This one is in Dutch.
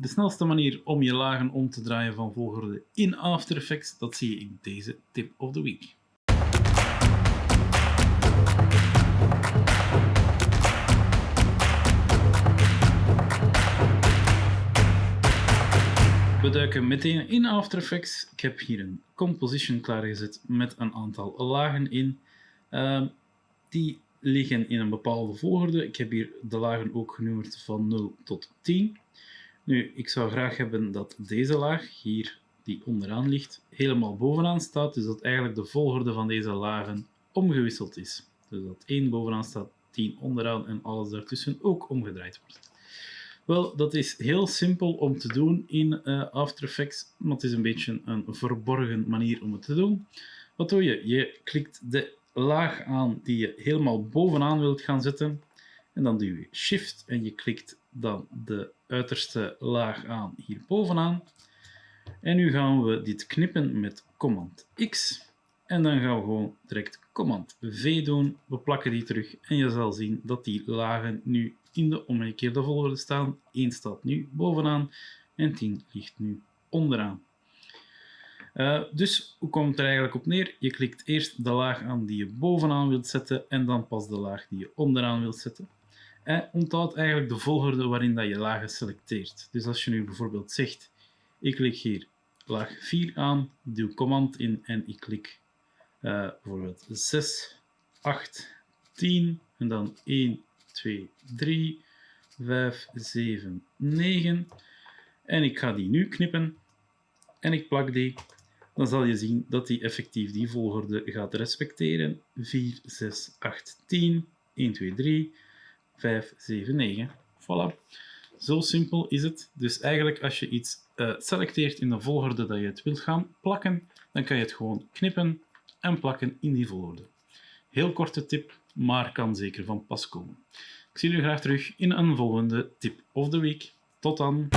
De snelste manier om je lagen om te draaien van volgorde in After Effects, dat zie je in deze tip of the week. We duiken meteen in After Effects. Ik heb hier een composition klaargezet met een aantal lagen in. Uh, die liggen in een bepaalde volgorde. Ik heb hier de lagen ook genummerd van 0 tot 10. Nu, ik zou graag hebben dat deze laag, hier die onderaan ligt, helemaal bovenaan staat. Dus dat eigenlijk de volgorde van deze lagen omgewisseld is. Dus dat 1 bovenaan staat, 10 onderaan en alles daartussen ook omgedraaid wordt. Wel, dat is heel simpel om te doen in uh, After Effects, maar het is een beetje een verborgen manier om het te doen. Wat doe je? Je klikt de laag aan die je helemaal bovenaan wilt gaan zetten. En dan duw je Shift en je klikt dan de uiterste laag aan hier bovenaan. En nu gaan we dit knippen met Command X. En dan gaan we gewoon direct Command V doen. We plakken die terug en je zal zien dat die lagen nu in de omgekeerde volgorde staan. 1 staat nu bovenaan en 10 ligt nu onderaan. Uh, dus hoe komt het er eigenlijk op neer? Je klikt eerst de laag aan die je bovenaan wilt zetten en dan pas de laag die je onderaan wilt zetten. En onthoud eigenlijk de volgorde waarin dat je lagen selecteert. Dus als je nu bijvoorbeeld zegt, ik klik hier laag 4 aan, duw command in en ik klik uh, bijvoorbeeld 6, 8, 10 en dan 1, 2, 3, 5, 7, 9. En ik ga die nu knippen en ik plak die dan zal je zien dat hij effectief die volgorde gaat respecteren. 4, 6, 8, 10, 1, 2, 3, 5, 7, 9. Voilà. Zo simpel is het. Dus eigenlijk als je iets uh, selecteert in de volgorde dat je het wilt gaan plakken, dan kan je het gewoon knippen en plakken in die volgorde. Heel korte tip, maar kan zeker van pas komen. Ik zie jullie graag terug in een volgende tip of the week. Tot dan!